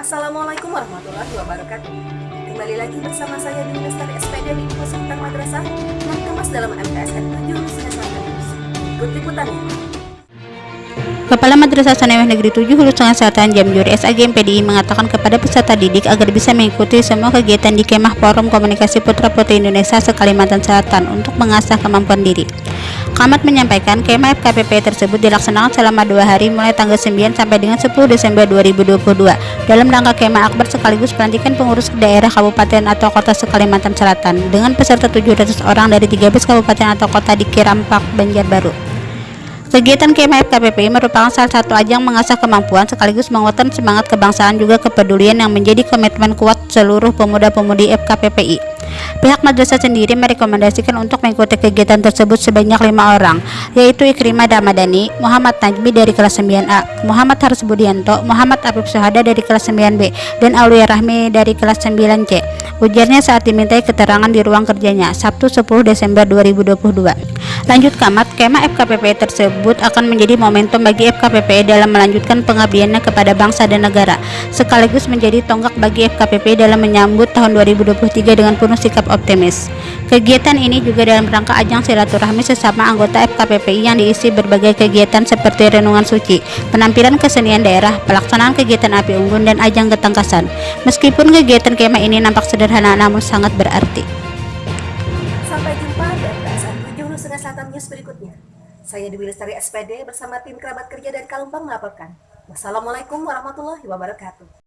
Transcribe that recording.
Assalamualaikum warahmatullahi wabarakatuh. Kembali lagi bersama saya di Lestari SPD di Seputar Madrasah yang kemas dalam MTSN 7 Hulusinya Selatan. Ikut liputannya. Kepala Madrasah Sanawiyah Negeri 7 Hulu Tengah Selatan Jamjur SAG MPDI mengatakan kepada peserta didik agar bisa mengikuti semua kegiatan di Kemah Forum Komunikasi Putra Putri Indonesia se-Kalimantan Selatan untuk mengasah kemampuan diri. Kamat menyampaikan kemah FKPP tersebut dilaksanakan selama dua hari mulai tanggal 9 sampai dengan 10 Desember 2022 dalam rangka kemah akbar sekaligus pelantikan pengurus daerah kabupaten atau kota se-Kalimantan Selatan dengan peserta 700 orang dari 13 kabupaten atau kota di Kirampak, Banjarbaru. Kegiatan kemah FKPP merupakan salah satu ajang mengasah kemampuan sekaligus menguatkan semangat kebangsaan juga kepedulian yang menjadi komitmen kuat seluruh pemuda-pemudi FKPPI. Pihak madrasah sendiri merekomendasikan untuk mengikuti kegiatan tersebut sebanyak lima orang, yaitu Ikrimah Damadani, Muhammad Najmi dari kelas 9A, Muhammad Harus Budianto, Muhammad Afif Suhada dari kelas 9B, dan Aulia Rahmi dari kelas 9C. Ujarnya saat dimintai keterangan di ruang kerjanya, Sabtu 10 Desember 2022. Lanjut Kamat, kemah FKPP tersebut akan menjadi momentum bagi FKPP dalam melanjutkan pengabdiannya kepada bangsa dan negara, sekaligus menjadi tonggak bagi FKPP dalam menyambut tahun 2023 dengan penuh sikap optimis. Kegiatan ini juga dalam rangka ajang silaturahmi sesama anggota FKPPI yang diisi berbagai kegiatan seperti renungan suci, penampilan kesenian daerah, pelaksanaan kegiatan api unggun, dan ajang ketangkasan. Meskipun kegiatan kemah ini nampak sederhana namun sangat berarti. Sampai jumpa di MTSN 7 Hulusinya Selatan News berikutnya. Saya Dewi Lestari SPD bersama tim kerabat kerja dan Kalumpang melaporkan. Wassalamualaikum warahmatullahi wabarakatuh.